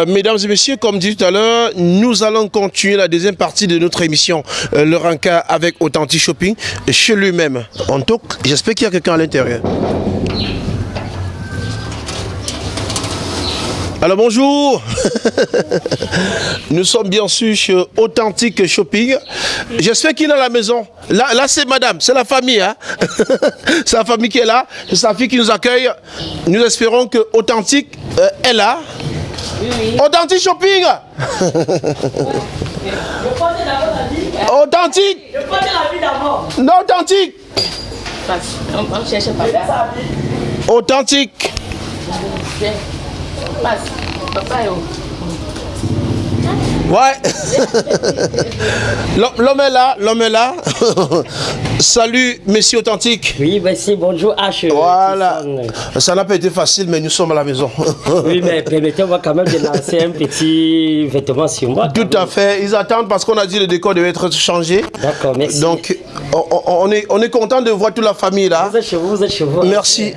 Euh, mesdames et messieurs, comme dit tout à l'heure, nous allons continuer la deuxième partie de notre émission, euh, le Ranka avec Authentic Shopping, chez lui-même. En tout j'espère qu'il y a quelqu'un à l'intérieur. Alors bonjour, nous sommes bien sûr chez Authentic Shopping. J'espère qu'il est à la maison. Là, là c'est madame, c'est la famille. Hein? c'est la famille qui est là, c'est sa fille qui nous accueille. Nous espérons que Authentic euh, est là. Authentic Shopping Authentique Je prenais la vie d'abord. Non, authentique. Authentique Ouais l'homme est là, l'homme est là. Salut, messieurs authentiques. Oui, merci, bonjour H. Voilà. Tissane. Ça n'a pas été facile, mais nous sommes à la maison. Oui, mais permettez-moi quand même de lancer un petit vêtement sur moi. Tout à fait. Ils attendent parce qu'on a dit le décor devait être changé. D'accord, merci. Donc, on, on- on est, on est content de voir toute la famille là. Vous êtes chez vous, vous êtes chez vous. Merci.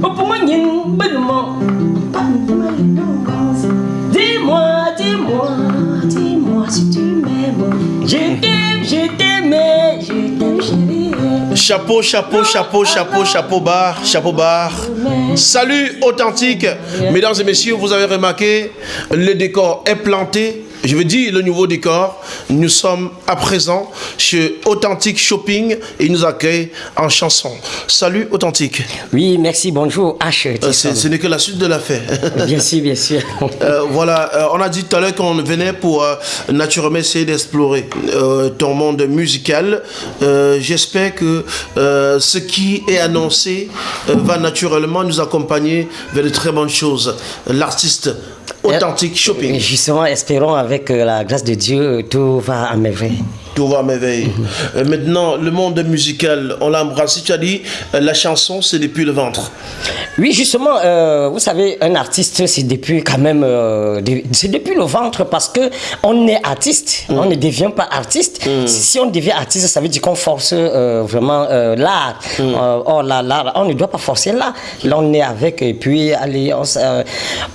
Pour moi. Dis-moi, dis-moi, dis-moi si tu m'aimes. Je t'aime, je t'aime, je t'aime, chérie. Chapeau, chapeau, chapeau, chapeau, chapeau bar, chapeau bar. Salut authentique. Mesdames et messieurs, vous avez remarqué, le décor est planté. Je veux dire le nouveau décor. Nous sommes à présent chez Authentique Shopping et ils nous accueillent en chanson. Salut authentique. Oui, merci, bonjour H. Euh, ce n'est que la suite de l'affaire. Bien sûr, bien sûr. Euh, voilà, euh, on a dit tout à l'heure qu'on venait pour naturellement essayer d'explorer ton monde musical. J'espère que ce qui est annoncé va naturellement nous accompagner vers de très bonnes choses. L'artiste authentique shopping, Justement, espérons avec euh, la grâce de Dieu, tout va à. Tout va à merveille. Euh, maintenant, le monde musical, on l'a embrassé. Tu as dit, euh, la chanson, c'est depuis le ventre. Oui, justement, euh, vous savez, un artiste, c'est depuis quand même, c'est depuis le ventre parce que on est artiste, on ne devient pas artiste. Si on devient artiste, ça veut dire qu'on force vraiment l'art. Euh, or, là, là, on ne doit pas forcer l'art. Là, on est avec et puis, allez, on, se-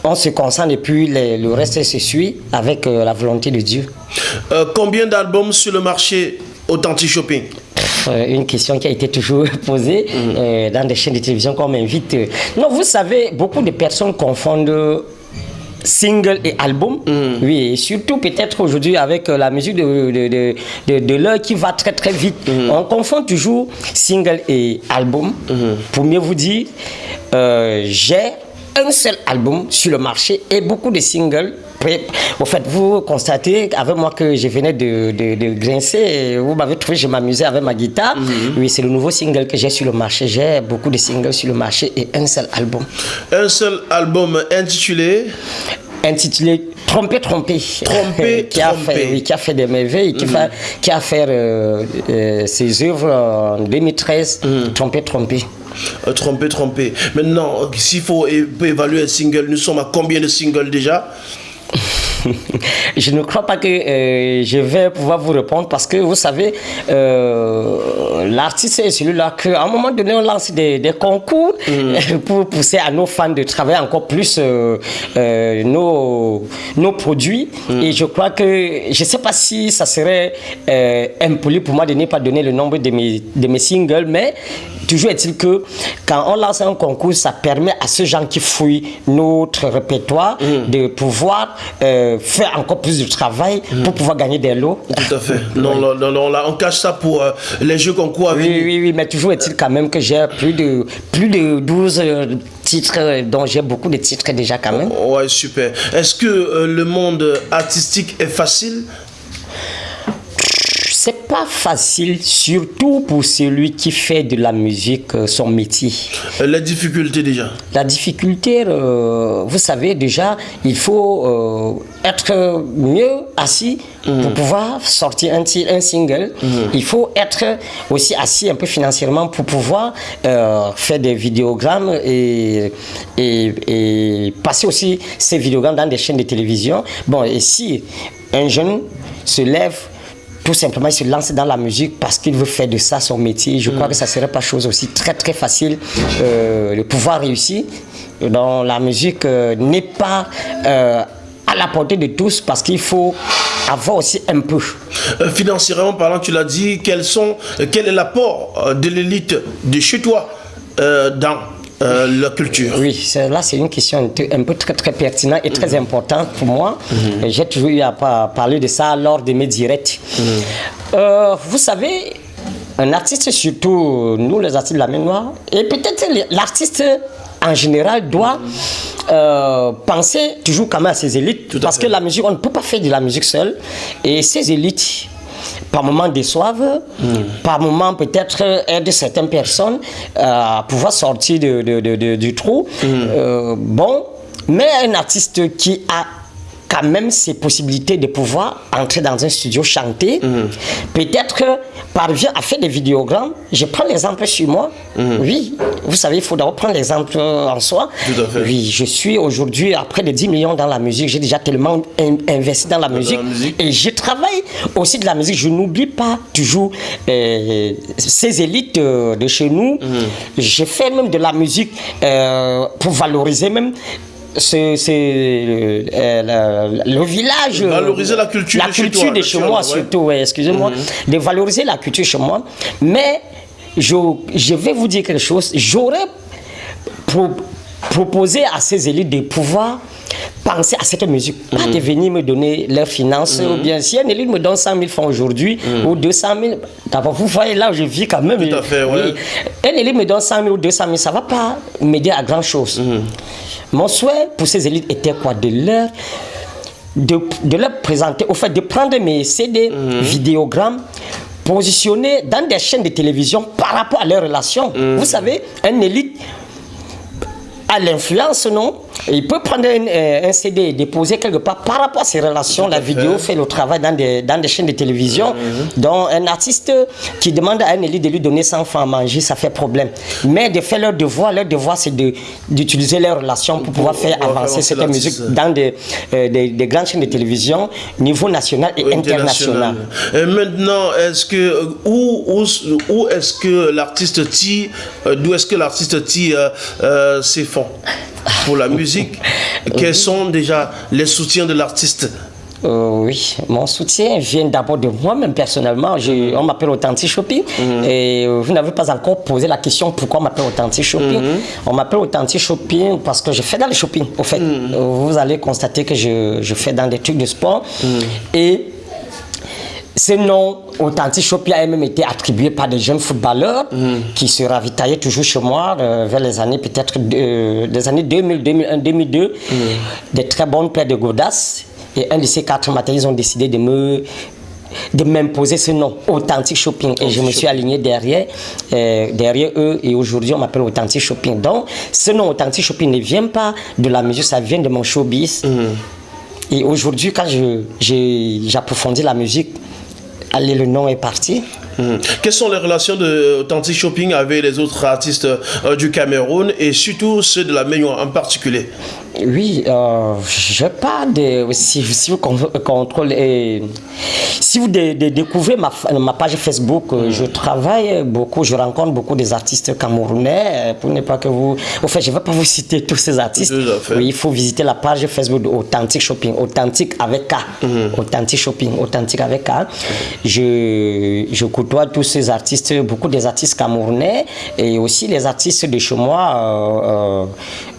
on se concentre et puis les- le reste se suit avec la volonté de Dieu. Euh, combien d'albums sur le marché authentique shopping Euh, une question qui a été toujours posée euh, dans des chaînes de télévision qu'on m'invite. Non, vous savez, beaucoup de personnes confondent single et album. Oui, et surtout peut-être aujourd'hui avec la musique de, de, de, de- de l'heure qui va très très vite. On confond toujours single et album. Pour mieux vous dire, euh, j'ai un seul album sur le marché et beaucoup de singles. Au fait, vous constatez avec moi que je venais de, de, de grincer. Vous m'avez trouvé, je m'amusais avec ma guitare. Oui, c'est le nouveau single que j'ai sur le marché. J'ai beaucoup de singles sur le marché et un seul album Un seul album intitulé intitulé Tromper, tromper. Tromper, qui, a fait, oui, qui a fait des merveilles, qui, fa- qui a fait euh, euh, ses œuvres en 2013. Tromper, tromper. Euh, Trompé, trompé. Maintenant, euh, s'il faut évaluer un single, nous sommes à combien de singles déjà je ne crois pas que euh, je vais pouvoir vous répondre parce que vous savez, euh, l'artiste est celui-là qu'à un moment donné, on lance des, des concours pour pousser à nos fans de travailler encore plus euh, euh, nos, nos produits. Et je crois que, je ne sais pas si ça serait euh, impoli pour moi de ne pas donner le nombre de mes, de mes singles, mais toujours est-il que quand on lance un concours, ça permet à ceux gens qui fouillent notre répertoire de pouvoir euh, faire encore plus de travail pour pouvoir gagner des lots. Tout à fait. Non, non, non, non, là, on cache ça pour euh, les jeux concours Oui, oui, oui, mais toujours est-il quand même que j'ai plus de, plus de 12 euh, titres, euh, dont j'ai beaucoup de titres déjà quand même. Ouais, super. Est-ce que euh, le monde artistique est facile? Pas facile, surtout pour celui qui fait de la musique euh, son métier. Euh, La difficulté déjà. La difficulté, euh, vous savez déjà, il faut euh, être mieux assis pour pouvoir sortir un, un single. Il faut être aussi assis un peu financièrement pour pouvoir euh, faire des vidéogrammes et, et, et passer aussi ces vidéogrammes dans des chaînes de télévision. Bon, et si un jeune se lève tout simplement il se lance dans la musique parce qu'il veut faire de ça son métier. Je crois que ça serait pas chose aussi très très facile euh, de pouvoir réussir. Dans la musique euh, n'est pas euh, à la portée de tous parce qu'il faut avoir aussi un peu. Financièrement parlant, tu l'as dit, quels sont, quel est l'apport de l'élite de chez toi dans euh, la culture Oui, c'est- là c'est une question un peu- très très pertinente et très importante pour moi. Et J'ai toujours eu à pa- parler de ça lors de mes directs. Euh, vous savez, un artiste, surtout nous les artistes de la main noire, et peut-être l'artiste en général doit euh, penser toujours quand même à ses élites. à parce fait. que la musique, on ne peut pas faire de la musique seule. Et ces élites, par moments déçoivent, par moments peut-être aident certaines personnes à pouvoir sortir de- de- de- de- du trou. Euh, bon, mais un artiste qui a quand même ses possibilités de pouvoir entrer dans un studio chanter, peut-être parvient à faire des vidéogrammes. Je prends l'exemple sur moi. Oui, vous savez, il faut d'abord prendre l'exemple en soi. Tout à fait. Oui, je suis aujourd'hui à près de 10 millions dans la musique. J'ai déjà tellement in- investi dans la musique. musique. Et je travaille aussi de la musique. Je n'oublie pas toujours euh, ces élites euh, de chez nous. Je fais même de la musique euh, pour valoriser même ce, ce, euh, euh, le, village. Valoriser la culture la de chez culture toi, de chez moi, ouais. surtout, ouais, excusez-moi. De valoriser la culture chez moi. Mais je, je vais vous dire quelque chose. J'aurais pro- proposé à ces élites de pouvoir penser à cette musique, pas de venir me donner leurs finances, ou bien si un élite me donne 100 000 francs aujourd'hui, ou 200 000, d'abord vous voyez là où je vis quand même. Tout à fait, ouais. Un élite me donne 100 000 ou 200 000, ça ne va pas m'aider à grand chose. Mon souhait pour ces élites était quoi De leur de, de leur présenter, au fait de prendre mes CD, vidéogrammes, positionner dans des chaînes de télévision par rapport à leurs relations. Vous savez, un élite a l'influence, non? Il peut prendre un, euh, un CD et déposer quelque part par rapport à ses relations. La vidéo fait le travail dans des, dans des chaînes de télévision. Donc, un artiste qui demande à un élite de lui donner 100 francs à manger, ça fait problème. Mais de faire leur devoir, leur devoir, c'est d'utiliser leurs relations pour pouvoir faire avancer cette musique dans des, euh, des, des grandes chaînes de télévision, niveau national et international. Et maintenant, est-ce que où, où, où est-ce que l'artiste tire, euh, d'où est-ce que l'artiste tire euh, ses fonds? Pour la musique Quels sont déjà les soutiens de l'artiste Euh, oui, mon soutien vient d'abord de moi-même personnellement. Je- on m'appelle Authentic Shopping et euh, vous n'avez pas encore posé la question pourquoi on m'appelle Authentic Shopping? On m'appelle Authentic Shopping parce que je fais dans le shopping. Au fait, Euh, vous allez constater que je, je fais dans des trucs de sport et ce nom Authentic Shopping a même été attribué par des jeunes footballeurs qui se ravitaillaient toujours chez moi euh, vers les années peut-être euh, des années 2000, 2001, 2002. Des très bonnes paires de godasses. Et un de ces quatre matins, ils ont décidé de me de m'imposer ce nom, Authentic Shopping. Et je me suis aligné derrière, euh, derrière eux. Et aujourd'hui, on m'appelle Authentic Shopping. Donc, ce nom Authentic Shopping ne vient pas de la musique, ça vient de mon showbiz. Et aujourd'hui, quand j'approfondis la musique, allez, le nom est parti. Mhm. Quelles sont les relations de Shopping avec les autres artistes euh, du Cameroun et surtout ceux de la Ménion en particulier? Oui, euh, je pas de. Si, si vous con- contrôlez. Si vous dé- dé- découvrez ma, page Facebook, euh, je travaille beaucoup, je rencontre beaucoup des artistes camerounais. euh, Pour ne pas que vous. Au fait, je ne vais pas vous citer tous ces artistes. Oui, il faut visiter la page Facebook Authentic Shopping. Authentique avec K. Authentic Shopping. Authentique avec K. Je, je côtoie tous ces artistes, beaucoup des artistes camerounais et aussi les artistes de chez moi, euh,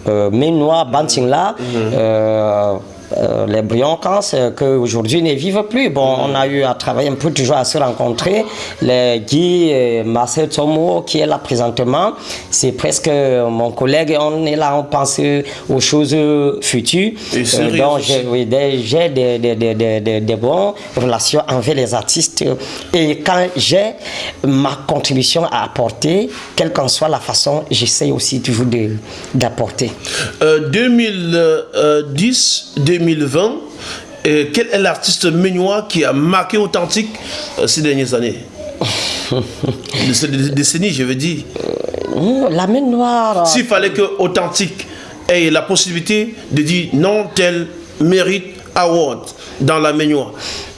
euh, euh, Ménois, Bantingla. euh, euh, les Briancans, euh, qu'aujourd'hui ne vivent plus. Bon, on a eu à travailler un peu toujours à se rencontrer. Le Guy Marcel Tomo, qui est là présentement, c'est presque euh, mon collègue. On est là, on pense aux choses futures. Et euh, donc, j'ai des, des, des, des, bonnes relations envers les artistes. Et quand j'ai ma contribution à apporter, quelle qu'en soit la façon, j'essaie aussi toujours d'apporter. 2010, 2010 2020 et quel est l'artiste ménois qui a marqué authentique euh, ces dernières années? De ces décennies, je veux dire. Euh, la main. S'il fallait que authentique ait la possibilité de dire non, tel mérite award dans la main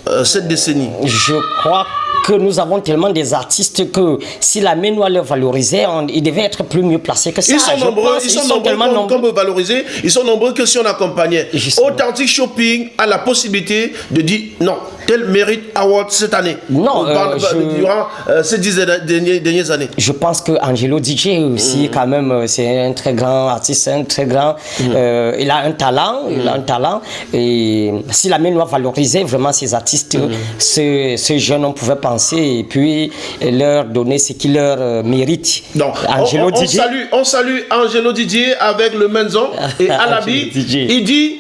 euh, cette décennie. Je crois que nous avons tellement des artistes que si la main noire le valorisait, on- ils devaient être plus mieux placés que ça. Ils sont nombreux, pense, ils sont nombreux tellement nombreux. comme valoriser, ils sont nombreux que si on accompagnait. Authentique Shopping a la possibilité de dire non, tel mérite award cette année. Non, On parle euh, je- durant euh, ces dix dernières, dernières années. Je pense que Angelo DJ aussi, quand même, euh, c'est un très grand artiste, un très grand. euh, il a un talent, il a un talent. Et si la main noire valorisait vraiment ces artistes, ce, ce jeune, on pouvait penser et puis leur donner ce qu'ils leur méritent. Donc, Angelo on, on- salue, on salue Angelo Didier avec le Menzon et Alabi. Il dit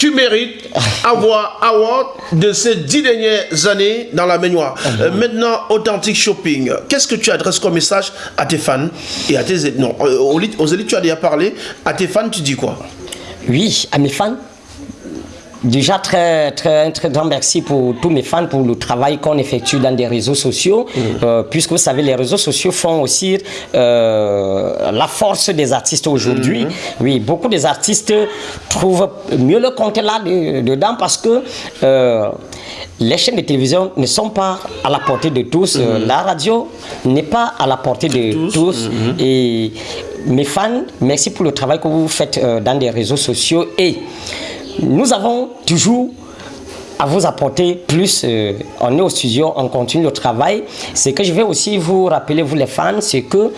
tu mérites avoir award de ces dix dernières années dans la baignoire. Uh-huh. Euh, maintenant, Authentic Shopping. Qu'est-ce que tu adresses comme message à tes fans et à tes non euh, aux aux élites, tu as déjà parlé. À tes fans, tu dis quoi? Oui, à mes fans. Déjà, très, très, un très grand merci pour tous mes fans pour le travail qu'on effectue dans des réseaux sociaux. Euh, puisque vous savez, les réseaux sociaux font aussi euh, la force des artistes aujourd'hui. Oui, beaucoup des artistes trouvent mieux le compte là de- dedans parce que euh, les chaînes de télévision ne sont pas à la portée de tous. Euh, La radio n'est pas à la portée de tous. Et mes fans, merci pour le travail que vous faites dans des réseaux sociaux. Et nous avons toujours à vous apporter plus. euh, on est au studio, on continue le travail. Ce que je vais aussi vous rappeler, vous les fans, c'est que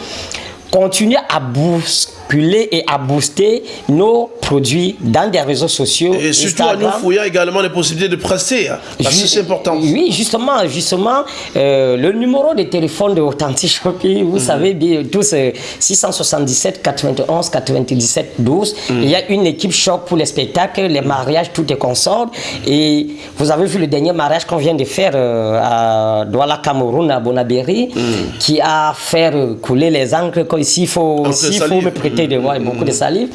continuez à bousculer et à booster nos produits dans des réseaux sociaux. Et surtout à nous fouillant également les possibilités de prester. hein, que c'est important. Oui, justement, justement, euh, le numéro de téléphone de Authentic Shopping, Mhm. vous savez bien, tous euh, 677 91 97 12. Mhm. Il y a une équipe choc pour les spectacles, les mariages, tout est consort. Et vous avez vu le dernier mariage qu'on vient de faire euh, à Douala, Cameroun, à Bonabéry, Mhm. qui a fait euh, couler les encres. Ici, il faut, faut me prêter de moi beaucoup de salive.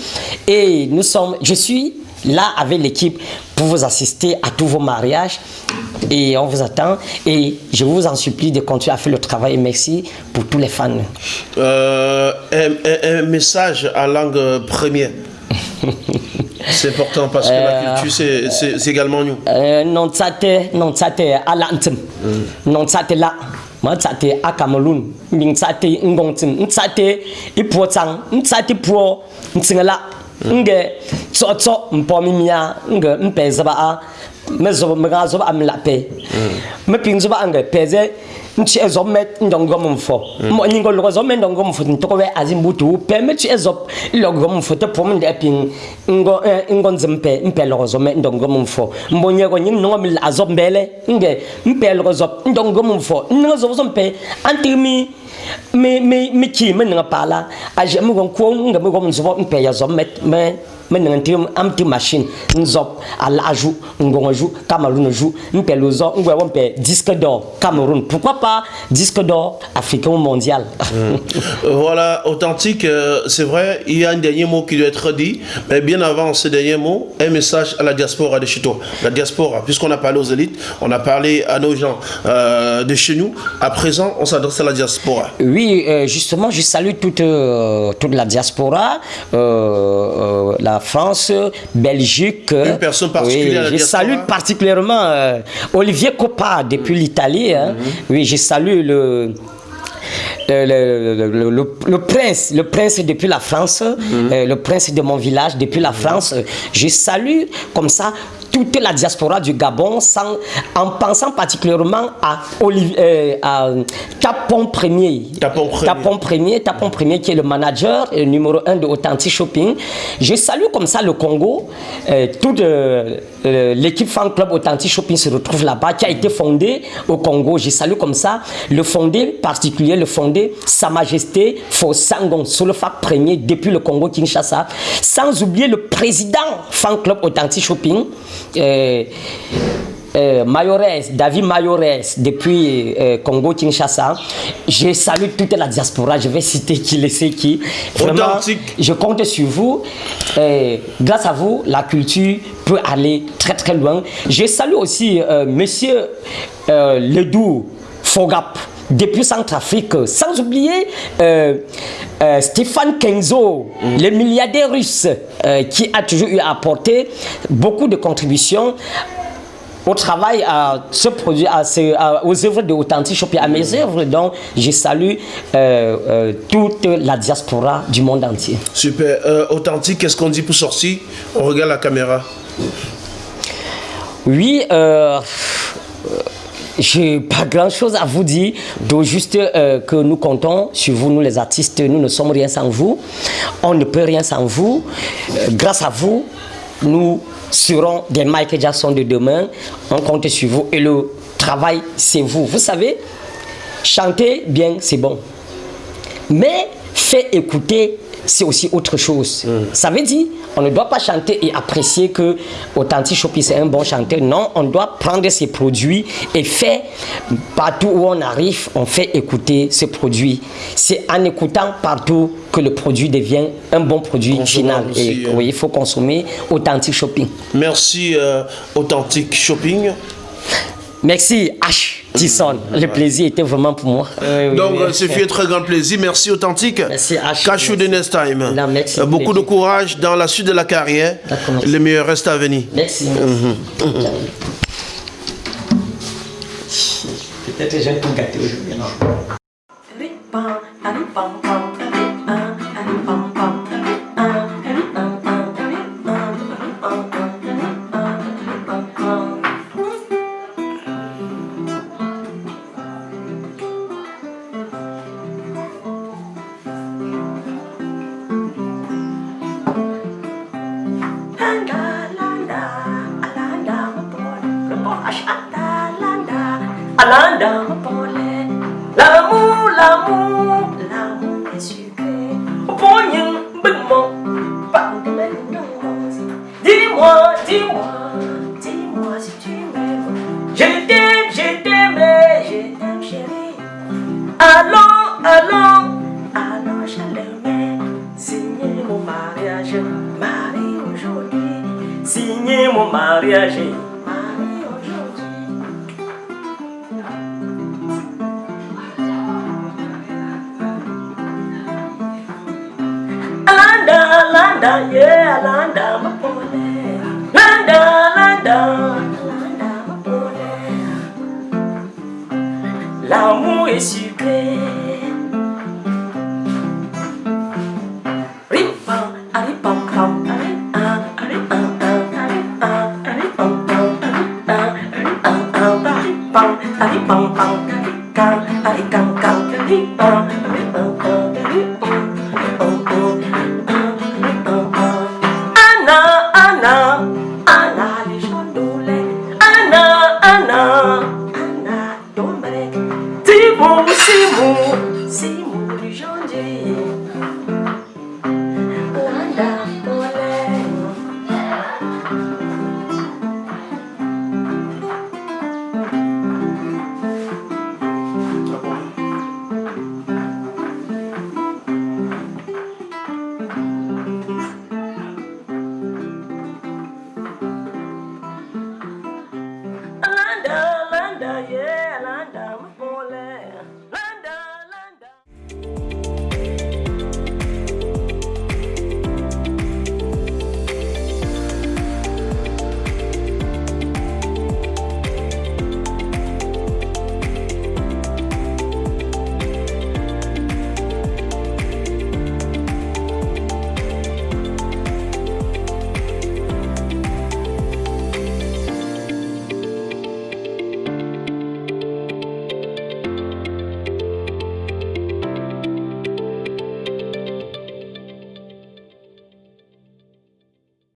Et nous sommes, je suis là avec l'équipe pour vous assister à tous vos mariages. Et on vous attend. Et je vous en supplie de continuer à faire le travail. Et merci pour tous les fans. Euh, un, un- un message à langue première. c'est important parce que la culture, c'est- également nous. Euh, non tsate non tsate ala ntsem non tsate la ma tsate a cameroon mbing tsate ngong tsim ntsate ipuo tsang ntsate puo ntsingela mm. nge tsotso mpomi mia nge mpezaba a me zoba me ga zoba am la pe. Me ping zoba ange peze nchi ezob me ndongo mfo. Mo nyingo logo zo me ndongo mfo ntoko we azimbutu pe. Me chi ezob logo mfo te pom nde ping ngo eh, ngo nzimpe mpe logo zo me ndongo mfo. Mbonye ko nyin ngo mi azop mbele nge. Mpe logo zo ndongo mfo. Ngo zo zo mpe antimi mi mi mi chi me nga pala. A je mi gon ko nga mi gon zo mpe ya zo me me nga ntim am ti machine nzop ala aju ngongo ju Cameroun ju mpe lozo ngwe wo mpe disque d'or Cameroun pourquoi pas disque d'or africain ou mondial? Euh, Voilà, authentique, euh, c'est vrai, il y a un dernier mot qui doit être dit, mais bien avant ce dernier mot, un message à la diaspora de chez toi. La diaspora, puisqu'on a parlé aux élites, on a parlé à nos gens euh, de chez nous, à présent, on s'adresse à la diaspora. Oui, euh, justement, je salue toute, toute la diaspora, euh, la France, Belgique. Une personne particulière je salue particulièrement euh, Olivier Coppa depuis l'Italie. hein. Oui, je salue le. Le, le- le- prince, le prince depuis la France, euh, le prince de mon village depuis la France. Je salue comme ça toute la diaspora du Gabon sans, en pensant particulièrement à, Olivier, euh, à Tapon Premier. Tapon Premier. Tapon Premier, Tapon Premier qui est le manager et le numéro un de Authentic Shopping. Je salue comme ça le Congo. Euh, toute euh, l'équipe fan club Authentic Shopping se retrouve là-bas, qui a été fondé au Congo. Je salue comme ça le fondé particulier, le fondé Sa Majesté Fosangon, Solofak Premier depuis le Congo Kinshasa. Sans oublier le président fan club Authentic Shopping. euh, euh, Mayores, David Mayores, depuis euh, Congo-Kinshasa. Je salue toute la diaspora. Je vais citer qui le sait qui. Vraiment, je compte sur vous. Euh, grâce à vous, la culture peut aller très très loin. Je salue aussi euh, Monsieur Ledoux Fogap depuis Centrafrique, sans oublier euh, euh, Stéphane Kenzo, le milliardaire russe, euh, qui a toujours eu à apporter beaucoup de contributions au travail à ce produit, à ce- à- aux œuvres de Authentic à mes œuvres. Donc, je salue euh, euh, toute la diaspora du monde entier. Super. Euh, authentique, qu'est-ce qu'on dit pour sortir? On regarde la caméra. Oui, j'ai pas grand chose à vous dire, donc juste euh, que nous comptons sur vous, nous les artistes, nous ne sommes rien sans vous, on ne peut rien sans vous. Euh, grâce à vous, nous serons des Michael Jackson de demain, on compte sur vous et le travail, c'est vous. Vous savez, chanter bien, c'est bon. Mais faire écouter, c'est aussi autre chose. Ça veut dire, on ne doit pas chanter et apprécier que Authentic Shopping c'est un bon chanteur. Non, on doit prendre ses produits et faire, partout où on arrive, on fait écouter ce produit. C'est en écoutant partout que le produit devient un bon produit final. Aussi, et hein. oui, il faut consommer Authentic Shopping. Merci, euh, Authentique Shopping. Merci H. Tisson. Le plaisir était vraiment pour moi. Oui, oui, Donc, oui. euh, c'est fait un très grand plaisir. Merci, Authentique. Merci, H. Catch you the next time. Non, merci. Euh, Beaucoup de courage dans la suite de la carrière. Le meilleur reste à venir. Merci. Peut-être que j'ai un peu gâté aujourd'hui. Alanda, mapole, lamu, lamu, Yeah, Landa, my boy. Landa, Landa, Landa, my boy. L'amour est sucré. Ripam, pam, Pam, pam, pam, pam, pam, pam, pam, pam, pam, pam, pam